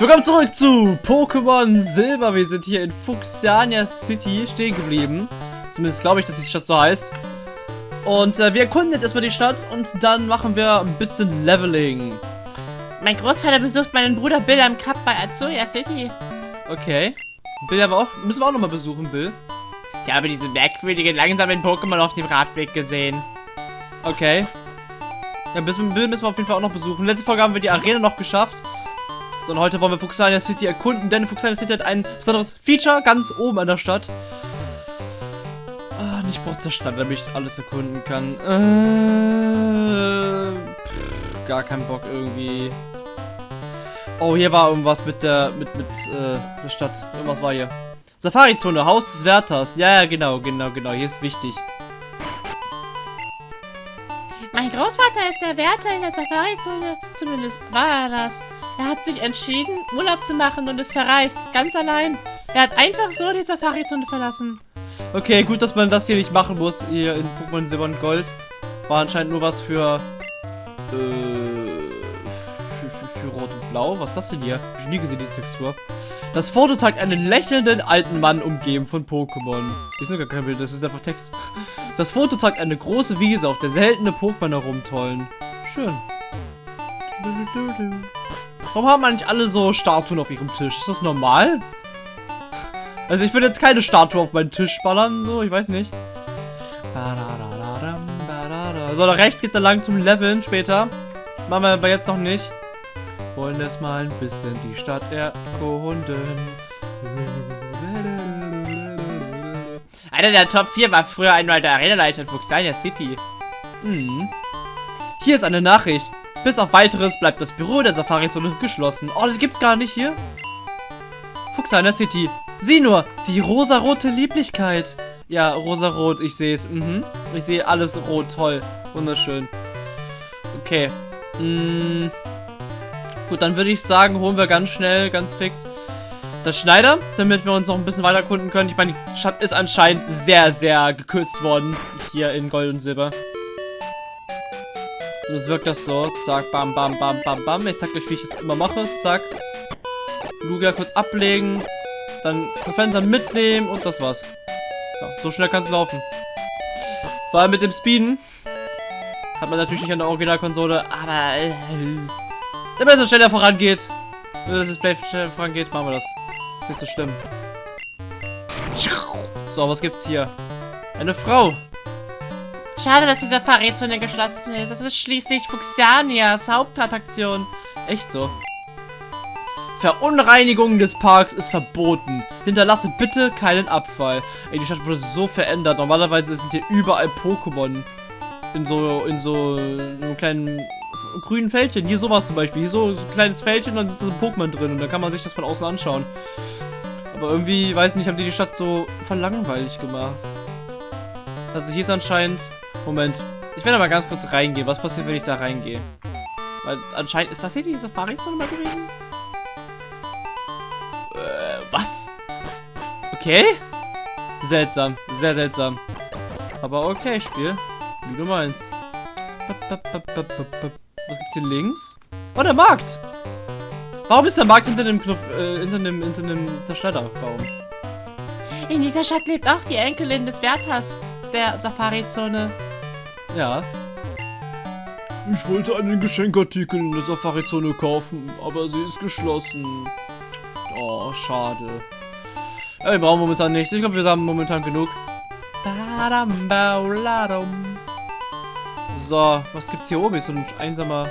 Willkommen zurück zu Pokémon Silber. Wir sind hier in Fuchsiania City stehen geblieben. Zumindest glaube ich, dass die Stadt so heißt. Und äh, wir erkunden jetzt erstmal die Stadt und dann machen wir ein bisschen Leveling. Mein Großvater besucht meinen Bruder Bill am Cup bei Azuya City. Okay. Bill aber auch, müssen wir auch nochmal besuchen, Bill. Ich habe diese merkwürdigen, langsamen Pokémon auf dem Radweg gesehen. Okay. Ja, Bill müssen wir auf jeden Fall auch noch besuchen. Letzte Folge haben wir die Arena noch geschafft. So, und heute wollen wir Fuxania City erkunden, denn Fuxania City hat ein besonderes Feature ganz oben an der Stadt. Ah, nicht braucht zur Stadt, damit ich alles erkunden kann. Äh, pff, gar keinen Bock irgendwie. Oh, hier war irgendwas mit der, mit, mit, äh, der Stadt. Irgendwas war hier. Safari-Zone, Haus des Wärters. Ja, ja, genau, genau, genau. Hier ist wichtig. Mein Großvater ist der Wärter in der Safari-Zone. Zumindest war er das. Er hat sich entschieden, Urlaub zu machen und ist verreist. Ganz allein. Er hat einfach so die Safari-Zone verlassen. Okay, gut, dass man das hier nicht machen muss, hier in Pokémon Silber und Gold. War anscheinend nur was für, äh, für, für, für Rot und Blau. Was ist das denn hier? Hab ich nie gesehen, diese Textur. Das Foto zeigt einen lächelnden alten Mann umgeben von Pokémon. Ist gar kein Bild, das ist einfach Text. Das Foto zeigt eine große Wiese, auf der seltene Pokémon herumtollen. Schön. Warum haben eigentlich alle so Statuen auf ihrem Tisch? Ist das normal? Also ich würde jetzt keine Statue auf meinen Tisch ballern, so, ich weiß nicht. So, da rechts geht's dann lang zum Leveln später. Machen wir aber jetzt noch nicht. Wollen erstmal ein bisschen die Stadt erkunden. Einer der Top 4 war früher einmal der Arenaleiter in Fuxania City. Hm. Hier ist eine Nachricht. Bis auf weiteres bleibt das Büro der Safari-Zone geschlossen. Oh, das gibt's gar nicht hier. Fuxania City. Sieh nur, die rosarote Lieblichkeit. Ja, rosarot, ich sehe es. Mhm. Ich sehe alles rot, toll. Wunderschön. Okay. Mm. Gut, dann würde ich sagen, holen wir ganz schnell, ganz fix das Schneider, damit wir uns noch ein bisschen weiter erkunden können. Ich meine, die Stadt ist anscheinend sehr, sehr gekürzt worden. Hier in Gold und Silber. Das wirkt das so. Zack, bam, bam, bam, bam, bam. Ich zeig euch, wie ich es immer mache. Zack. Lugia kurz ablegen. Dann Fenster mitnehmen und das war's. Ja, so schnell kann es laufen. Vor allem mit dem Speeden. Hat man natürlich nicht an der Originalkonsole, aber äh, es schneller vorangeht. Wenn das Display schneller vorangeht, machen wir das. Ist nicht so schlimm. So, was gibt's hier? Eine Frau. Schade, dass die Safari-Zone geschlossen ist. Das ist schließlich Fuxianias Hauptattraktion. Echt so. Verunreinigung des Parks ist verboten. Hinterlasse bitte keinen Abfall. Ey, die Stadt wurde so verändert. Normalerweise sind hier überall Pokémon. In so, in so, in so kleinen grünen Fältchen. Hier sowas zum Beispiel. Hier so, so ein kleines Fältchen, dann ist so ein Pokémon drin. Und dann kann man sich das von außen anschauen. Aber irgendwie, weiß nicht, haben die die Stadt so verlangweilig gemacht. Also hier ist anscheinend Moment. Ich werde mal ganz kurz reingehen. Was passiert, wenn ich da reingehe? Weil anscheinend... Ist das hier die Safari-Zone mal gewesen? Äh, was? Okay. Seltsam. Sehr seltsam. Aber okay, Spiel. Wie du meinst. Was gibt's hier links? Oh, der Markt! Warum ist der Markt hinter dem Knuff, äh, hinter dem, hinter dem Zerschneiderbaum? In dieser Stadt lebt auch die Enkelin des Wärters der Safari-Zone. Ja. Ich wollte einen Geschenkartikel in der Safari-Zone kaufen, aber sie ist geschlossen. Oh, schade. Ja, wir brauchen momentan nichts. Ich glaube, wir haben momentan genug. So, was gibt's hier oben? Ist so ein einsamer,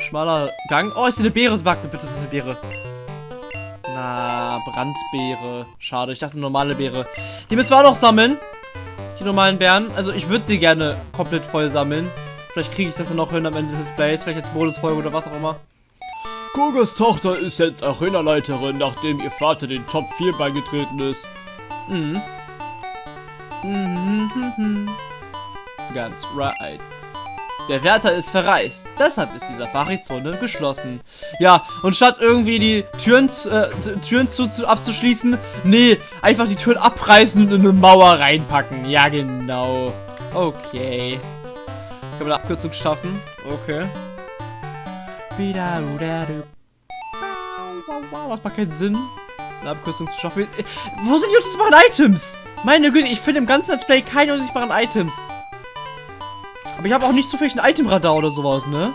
schmaler Gang. Oh, ist hier eine Beere? Sag mir bitte, ist eine Beere. Na, Brandbeere. Schade, ich dachte normale Beere. Die müssen wir auch noch sammeln die normalen Bären. Also ich würde sie gerne komplett voll sammeln. Vielleicht kriege ich das dann noch hin am Ende des Displays. Vielleicht als Bonusfolge oder was auch immer. Kogas Tochter ist jetzt Arena-Leiterin, nachdem ihr Vater den Top 4 beigetreten ist. Mhm. Mhm, mhm, mhm. Ganz right. Der Wärter ist verreist. Deshalb ist die Safari-Zone geschlossen. Ja, und statt irgendwie die Türen, äh, Türen zu, zu, abzuschließen, nee, einfach die Türen abreißen und in eine Mauer reinpacken. Ja, genau. Okay. Kann man eine Abkürzung schaffen? Okay. Das macht keinen Sinn, eine Abkürzung zu schaffen. Wo sind die unsichtbaren Items? Meine Güte, ich finde im ganzen Let's Play keine unsichtbaren Items. Aber ich habe auch nicht zufällig ein Itemradar oder sowas, ne?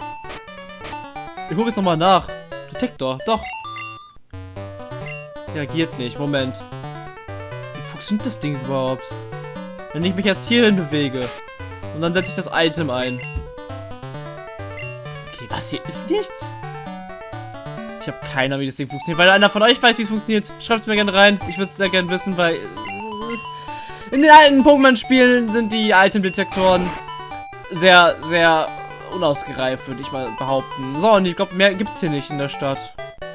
Ich gucke jetzt nochmal nach. Detektor, doch. Reagiert nicht, Moment. Wie funktioniert das Ding überhaupt? Wenn ich mich jetzt hierhin bewege und dann setze ich das Item ein. Okay, was hier ist nichts? Ich habe keine Ahnung, wie das Ding funktioniert. Weil einer von euch weiß, wie es funktioniert, schreibt es mir gerne rein. Ich würde es sehr gerne wissen, weil... äh, In den alten Pokémon-Spielen sind die Item-Detektoren sehr, sehr unausgereift, würde ich mal behaupten. So, und ich glaube, mehr gibt es hier nicht in der Stadt,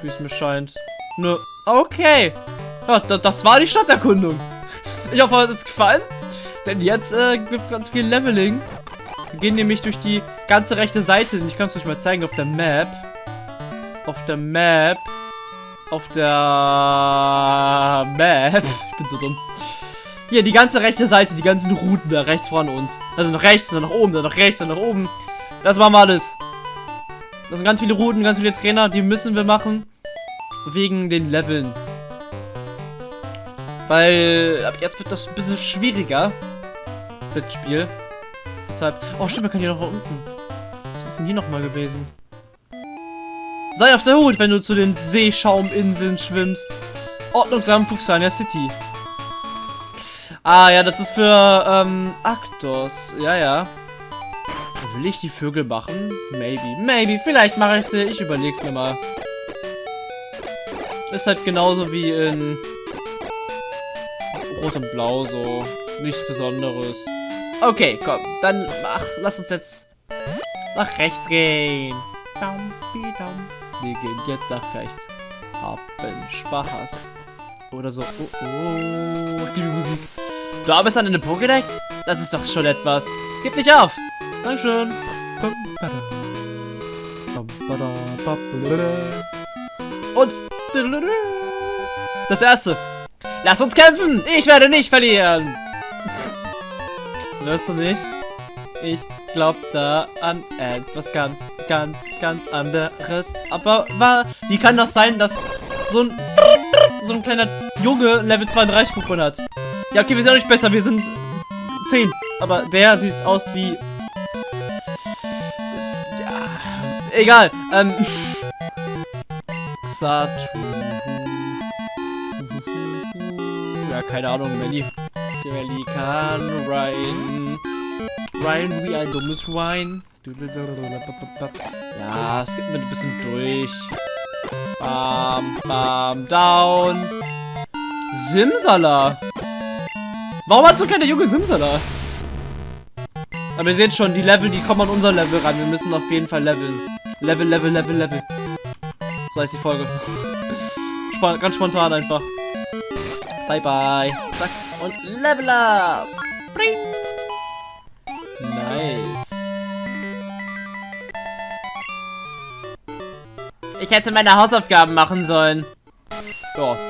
wie es mir scheint. Nö. Okay. Ja, da, das war die Stadterkundung. Ich hoffe, es hat euch gefallen. Denn jetzt äh, gibt es ganz viel Leveling. Wir gehen nämlich durch die ganze rechte Seite. Ich kann es euch mal zeigen auf der Map. Auf der Map. Auf der Map. Ich bin so dumm. Hier, die ganze rechte Seite, die ganzen Routen da rechts von uns. Also nach rechts, dann nach oben, dann nach rechts, dann nach oben. Das machen wir alles. Das sind ganz viele Routen, ganz viele Trainer, die müssen wir machen. Wegen den Leveln. Weil ab jetzt wird das ein bisschen schwieriger. Das Spiel. Deshalb. Oh, stimmt, wir können hier noch unten. Was ist denn hier nochmal gewesen? Sei auf der Hut, wenn du zu den Seeschauminseln schwimmst. Ordnungsam Fuchsania City. Ah, ja, das ist für, ähm, Actos. Ja, ja. Will ich die Vögel machen? Maybe. Maybe. Vielleicht mache ich sie. Ich überleg's mir mal. Ist halt genauso wie in Rot und Blau so. Nichts Besonderes. Okay, komm. Dann ach, lass uns jetzt nach rechts gehen. Wir gehen jetzt nach rechts. Haben Spaß. Oder so. Oh, oh. Liebe Musik. Du arbeitest an eine Pokédex? Das ist doch schon etwas. Gib nicht auf. Dankeschön. Und das erste. Lass uns kämpfen. Ich werde nicht verlieren. Hörst du nicht? Ich glaube da an etwas ganz, ganz, ganz anderes. Aber war, wie kann das sein, dass so ein so ein kleiner Junge Level 32 Pokémon hat? Ja, okay, wir sind auch nicht besser. Wir sind 10. Aber der sieht aus wie... Egal. Ähm... Xatu. Ja, keine Ahnung, Melly. Melly kann Ryan. Ryan wie ein dummes Schwein. Ja, es gibt mir ein bisschen durch. Bam, bam, down. Simsala. Warum hat so ein kleiner Junge Simsala? Aber ihr seht schon, die Level, die kommen an unser Level ran. Wir müssen auf jeden Fall leveln. Level, Level, Level, Level. So heißt die Folge. Sp ganz spontan einfach. Bye, bye. Zack. Und Level up. Bring. Nice. Ich hätte meine Hausaufgaben machen sollen. Ja.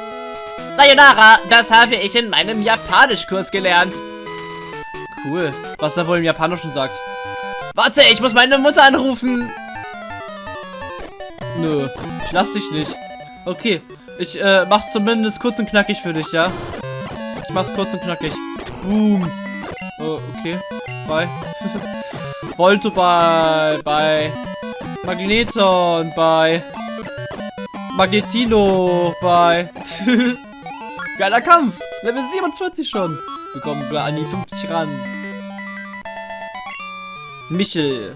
Sayonara, das habe ich in meinem Japanischkurs gelernt. Cool. Was er wohl im Japanischen sagt. Warte, ich muss meine Mutter anrufen. Nö, ich lass dich nicht. Okay, ich äh, mach's zumindest kurz und knackig für dich, ja? Ich mach's kurz und knackig. Boom. Oh, okay. Bye. Volto, bye. Bye. Magneton, bye. Magnetino, bye. Geiler Kampf. Level 47 schon. Wir kommen an die 50 ran. Michel.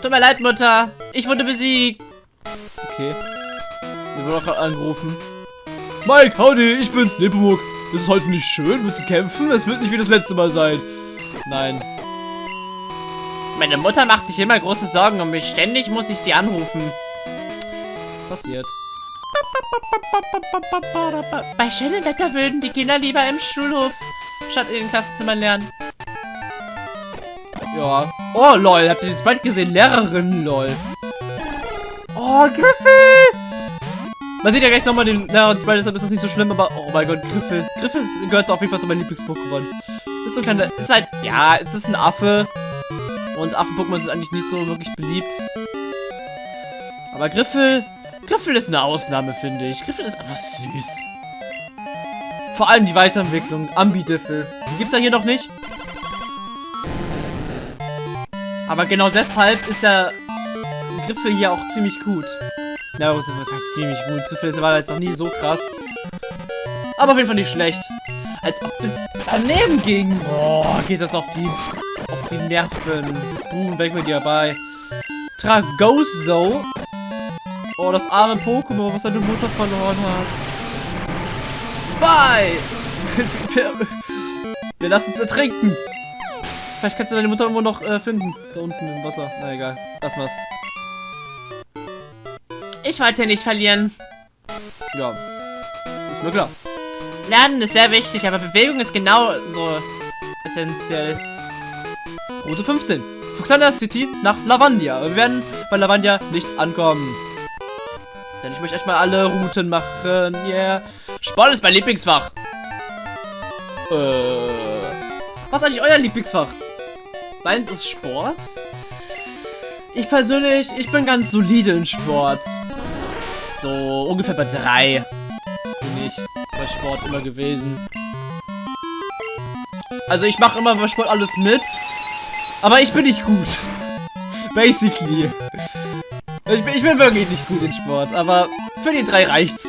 Tut mir leid, Mutter. Ich wurde besiegt. Okay. Wir wurden auch gerade angerufen. Mike, howdy, ich bin's, Nepomuk. Das ist heute nicht schön. Willst du kämpfen? Es wird nicht wie das letzte Mal sein. Nein. Meine Mutter macht sich immer große Sorgen um mich. Ständig muss ich sie anrufen. Passiert. Bei schönem Wetter würden die Kinder lieber im Schulhof statt in den Klassenzimmern lernen. Ja. Oh, lol. Habt ihr den Sprite gesehen? Lehrerin, lol. Oh, Griffel! Man sieht ja gleich nochmal den Lehrer und Sprite, deshalb ist das nicht so schlimm, aber oh mein Gott, Griffel. Griffel gehört auf jeden Fall zu meinem Lieblings-Pokémon. Ist so ein kleiner, ist halt, ja, es ist ein Affe. Und Affen-Pokémon sind eigentlich nicht so wirklich beliebt. Aber Griffel Griffel ist eine Ausnahme, finde ich. Griffel ist einfach süß. Vor allem die Weiterentwicklung. Ambidiffel. Die gibt's ja hier noch nicht. Aber genau deshalb ist ja Griffel hier auch ziemlich gut. Na, was heißt ziemlich gut? Griffel war jetzt noch nie so krass. Aber auf jeden Fall nicht schlecht. Als ob es daneben ging. Boah, geht das auf die auf die Nerven. Boom, weg mit dir bei. Tragoso. Oh, das arme Pokémon, was seine Mutter verloren hat. Bye! wir, wir lassen es ertrinken. Vielleicht kannst du deine Mutter irgendwo noch äh, finden. Da unten im Wasser. Na egal. Lass mal's. Ich wollte nicht verlieren. Ja. Ist mir klar. Lernen ist sehr wichtig, aber Bewegung ist genauso essentiell. Route 15. Fuxana City nach Lavandia. Wir werden bei Lavandia nicht ankommen. Denn ich möchte echt mal alle Routen machen. Yeah. Sport ist mein Lieblingsfach. Äh. Was ist eigentlich euer Lieblingsfach? Seins ist Sport? Ich persönlich, ich bin ganz solide in Sport. So ungefähr bei drei bin ich bei Sport immer gewesen. Also ich mache immer bei Sport alles mit, aber ich bin nicht gut. Basically. Ich bin, ich bin wirklich nicht gut in Sport, aber für die drei reicht's.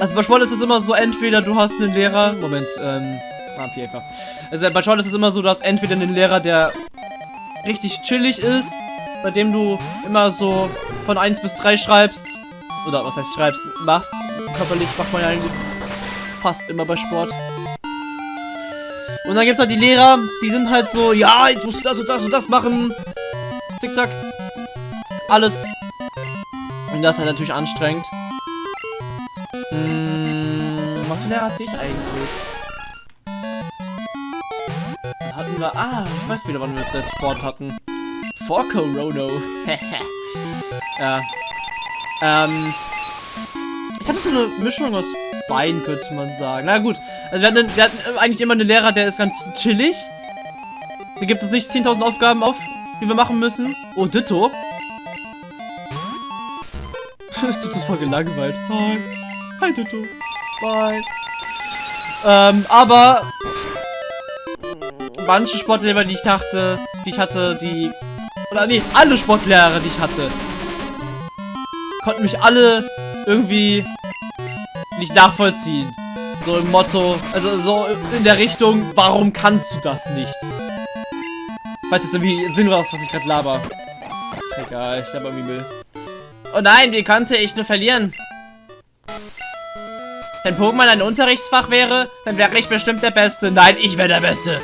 also bei Sport ist es immer so, entweder du hast einen Lehrer... Moment, ähm... Ah, einfach. Also bei Sport ist es immer so, du hast entweder einen Lehrer, der richtig chillig ist, bei dem du immer so von 1 bis 3 schreibst. Oder was heißt schreibst, machst. Körperlich macht man ja eigentlich fast immer bei Sport. Und dann gibt es halt die Lehrer, die sind halt so, ja, jetzt musst du das und das und das machen. Zickzack. Alles. Und das ist halt natürlich anstrengend. Hm, was für Lehrer hatte ich eigentlich? Hatten wir, ah, ich weiß wieder, wann wir jetzt Sport hatten. Vor Corona. ja. Ähm, ich hatte so eine Mischung aus beiden, könnte man sagen. Na gut, also wir hatten, wir hatten eigentlich immer einen Lehrer, der ist ganz chillig. Da gibt es nicht 10.000 Aufgaben auf, die wir machen müssen. Oh, Ditto. Ditto ist voll gelangweilt. Hi. Hi, Ditto. Bye. Ähm, aber manche Sportlehrer, die ich dachte, die ich hatte, die oder nee, alle Sportlehrer, die ich hatte, konnten mich alle irgendwie nicht nachvollziehen. So im Motto, also so in der Richtung, warum kannst du das nicht? Falls das irgendwie sinnlos was ich gerade laber. Egal, ich laber irgendwie Müll. Oh nein, wie konnte ich nur verlieren? Wenn Pokémon ein Unterrichtsfach wäre, dann wäre ich bestimmt der Beste. Nein, ich wäre der Beste.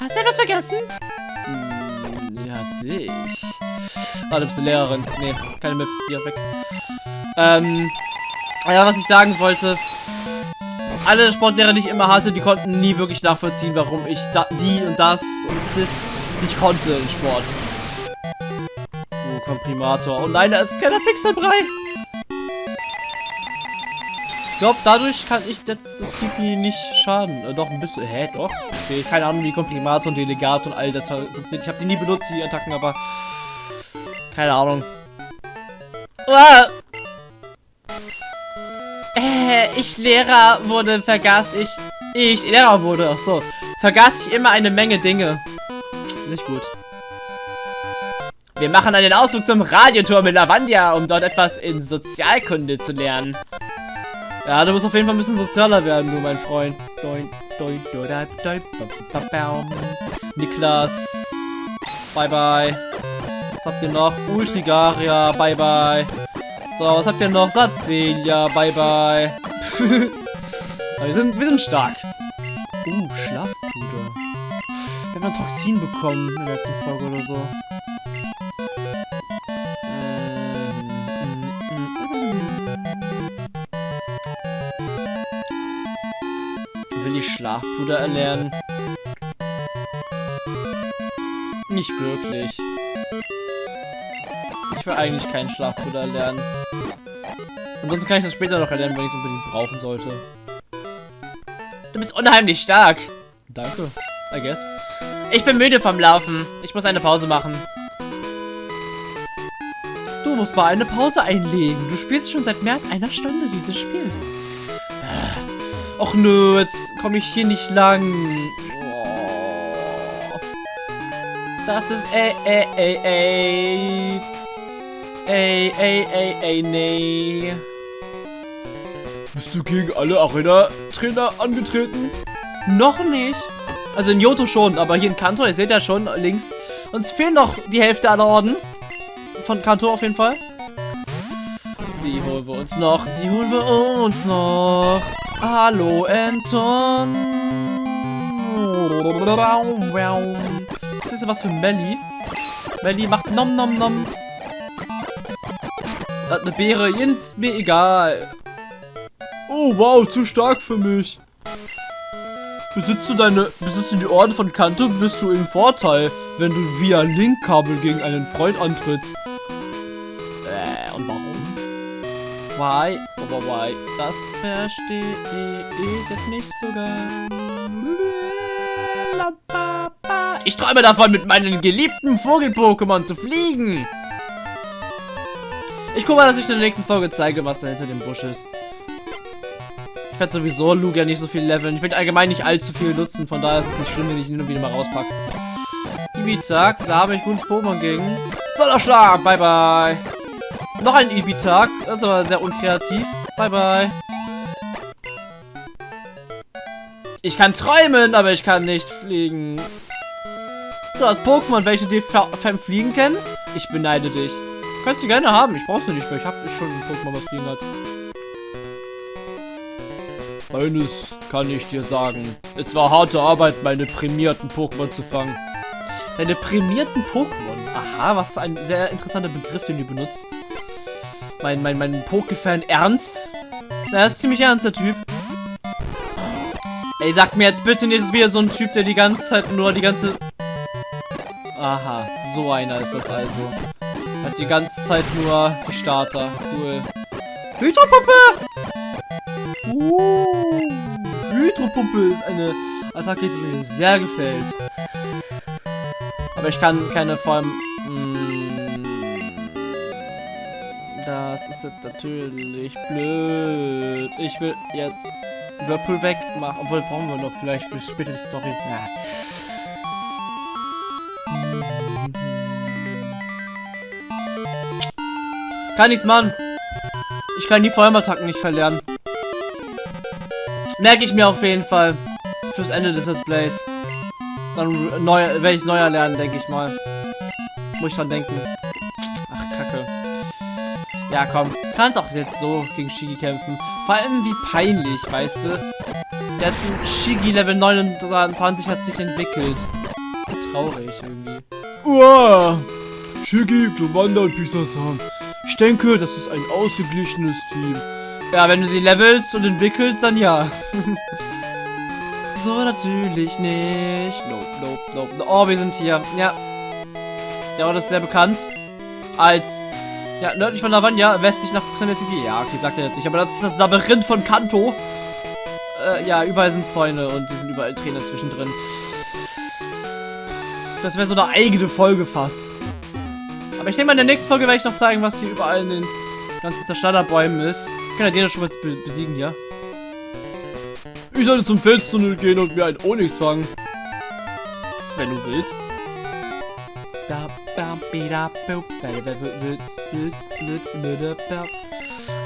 Hast du etwas vergessen? Hm, ja, dich. Ah, du bist eine Lehrerin. Nee, keine Miff. Hier, weg. Ähm, ja, was ich sagen wollte. Alle Sportlehrer, die ich immer hatte, die konnten nie wirklich nachvollziehen, warum ich da, die und das und das nicht konnte in Sport. Oh, Komprimator. Oh nein, da ist ein kleiner Pixelbrei. Ich glaube, dadurch kann ich jetzt das Pipi nicht schaden. Äh, doch, ein bisschen. Hä, doch? Okay, keine Ahnung, wie Komprimator und Delegat und all das funktioniert. Ich habe die nie benutzt, die Attacken, aber... Keine Ahnung. Ah! Äh, ich Lehrer wurde, vergaß ich. Ich Lehrer wurde, ach so. Vergaß ich immer eine Menge Dinge. Nicht gut. Wir machen einen Ausflug zum Radioturm in Lavandia, um dort etwas in Sozialkunde zu lernen. Ja, du musst auf jeden Fall ein bisschen sozialer werden, du, mein Freund. Niklas. Bye, bye. Was habt ihr noch? Ultrigaria. Bye, bye. So, was habt ihr noch? Satzelia, bye bye. wir, sind, wir sind stark. Uh, Schlafpuder. Wir haben ein Toxin bekommen in der letzten Folge oder so. Will ich Schlafpuder erlernen? Nicht wirklich. Will eigentlich keinen Schlafpuder erlernen. Ansonsten kann ich das später noch erlernen, wenn ich es unbedingt brauchen sollte. Du bist unheimlich stark. Danke, I guess. Ich bin müde vom Laufen. Ich muss eine Pause machen. Du musst mal eine Pause einlegen. Du spielst schon seit mehr als einer Stunde dieses Spiel. Och nö, jetzt komme ich hier nicht lang. Oh. Das ist ey, ey, ey, ey. Ey, ey, ey, ey, nee. Bist du gegen alle Arena-Trainer angetreten? Noch nicht. Also in Johto schon, aber hier in Kanto, ihr seht ja schon links. Uns fehlen noch die Hälfte aller Orden. Von Kanto auf jeden Fall. Die holen wir uns noch. Die holen wir uns noch. Hallo, Anton. Was ist denn was für Melly? Melly macht nom nom nom. Hat eine Beere, Jens, mir egal. Oh wow, zu stark für mich. Besitzt du deine, besitzt du die Orden von Kanto, bist du im Vorteil, wenn du via Linkkabel gegen einen Freund antrittst. Äh, und warum? Why? Aber why? Das verstehe ich jetzt nicht so ganz. Ich träume davon, mit meinen geliebten Vogel-Pokémon zu fliegen. Ich gucke mal, dass ich in der nächsten Folge zeige, was da hinter dem Busch ist. Ich werde sowieso Lugia nicht so viel leveln. Ich werde allgemein nicht allzu viel nutzen, von daher ist es nicht schlimm, wenn ich ihn wieder mal rauspacke. Ibitag, da habe ich gutes Pokémon gegen. Donnerschlag, bye bye. Noch ein Ibitag, das ist aber sehr unkreativ. Bye bye. Ich kann träumen, aber ich kann nicht fliegen. Du hast Pokémon, welche die Fem fliegen kennen? Ich beneide dich. Könnt ihr gerne haben, ich brauch's nicht mehr. Ich habe schon ein Pokémon, was fliegen hat. Eines kann ich dir sagen. Es war harte Arbeit, meine prämierten Pokémon zu fangen. Deine prämierten Pokémon? Aha, was ein sehr interessanter Begriff, den du benutzt. Mein, mein, mein Poké-Fan Ernst? Na, ist ziemlich ernst, der Typ. Ey, sag mir jetzt bitte nicht, das ist wieder so ein Typ, der die ganze Zeit nur die ganze... Aha, so einer ist das also. Die ganze Zeit nur die Starter. Cool. Hydropuppe! Uh, Hydropumpe ist eine Attacke, die mir sehr gefällt. Aber ich kann keine vor allem... Mh, das ist natürlich blöd. Ich will jetzt Whirlpool wegmachen. Obwohl, brauchen wir noch vielleicht für später Story. Ja. Kann nichts machen. Ich kann die Vollmattacken nicht verlernen. Merke ich mir auf jeden Fall. Fürs Ende des Let's Plays. Dann neu, werde ich es neu erlernen, denke ich mal. Muss ich dran denken. Ach, Kacke. Ja, komm. Kannst auch jetzt so gegen Shigi kämpfen. Vor allem wie peinlich, weißt du? Der Shigi Level 29 hat sich entwickelt. Das ist so traurig irgendwie. Uah! Shigi, Glomanda und Pisasam. Ich denke, das ist ein ausgeglichenes Team. Ja, wenn du sie levelst und entwickelst, dann ja. so natürlich nicht. Nope, nope, nope. Oh, wir sind hier. Ja. Der Ort ist sehr bekannt. Als, ja, nördlich von Lavanya, westlich nach Fuxamer City. Ja, okay, sagt er jetzt nicht. Aber das ist das Labyrinth von Kanto. Äh, ja, überall sind Zäune und die sind überall Trainer zwischendrin. Das wäre so eine eigene Folge fast. Aber ich denke mal, in der nächsten Folge werde ich noch zeigen, was hier überall in den ganzen Zerschneiderbäumen ist. Ich kann ja den schon mal be besiegen hier. Ich sollte zum Felstunnel gehen und mir ein Onyx fangen. Wenn du willst.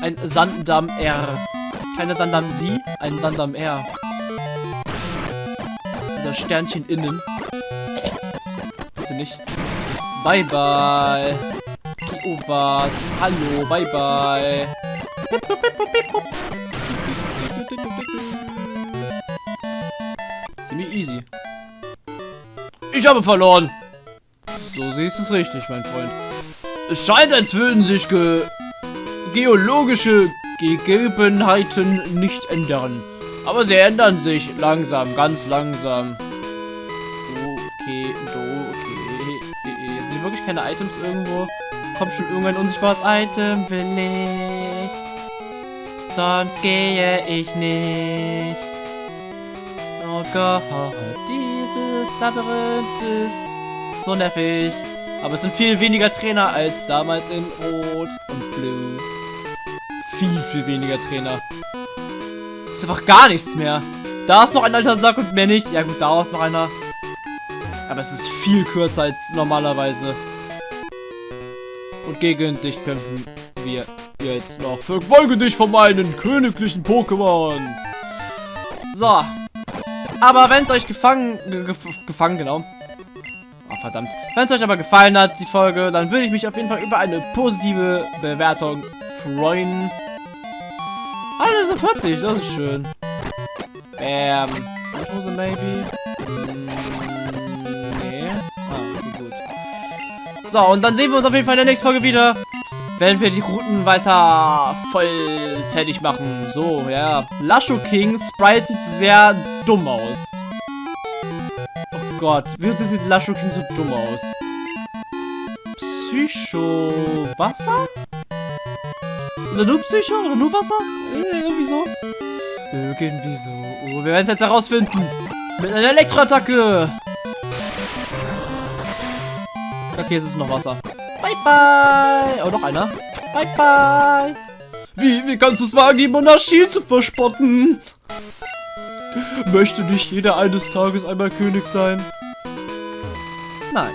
Ein Sanddamm R. Keine Sanddamm Sie, ein Sanddamm R. Das Sternchen innen. Bitte nicht. Bye bye. Kiovat. Hallo, bye bye. Ziemlich easy. Ich habe verloren. So siehst du es richtig, mein Freund. Es scheint, als würden sich ge geologische Gegebenheiten nicht ändern. Aber sie ändern sich langsam, ganz langsam. Wirklich keine Items irgendwo? Kommt schon irgendein unsichtbares Item, will ich. Sonst gehe ich nicht. Oh Gott, dieses Labyrinth ist so nervig. Aber es sind viel weniger Trainer als damals in Rot und Blue. Viel, viel weniger Trainer. Ist einfach gar nichts mehr. Da ist noch ein alter Sack und mehr nicht. Ja gut, da ist noch einer. Aber es ist viel kürzer als normalerweise. Und gegen dich kämpfen wir jetzt noch. Verfolge dich von meinen königlichen Pokémon. So. Aber wenn es euch gefangen, ge gef gefangen, genau. Oh, verdammt. Wenn es euch aber gefallen hat, die Folge, dann würde ich mich auf jeden Fall über eine positive Bewertung freuen. Also 40, das ist schön. Bam. Hose maybe? So, und dann sehen wir uns auf jeden Fall in der nächsten Folge wieder. Wenn wir die Routen weiter voll fertig machen. So, ja. Lasho King Sprite sieht sehr dumm aus. Oh Gott, wieso sieht Lasho King so dumm aus? Psycho... Wasser? Oder nur Psycho? Oder nur Wasser? Äh, Irgendwie so. Irgendwie so. Oh, wir werden es jetzt herausfinden. Mit einer Elektroattacke. Okay, es ist noch Wasser. Bye, bye. Oh, noch einer. Bye, bye. Wie, wie kannst du es wagen, die Monarchie zu verspotten? Möchte nicht jeder eines Tages einmal König sein? Nein.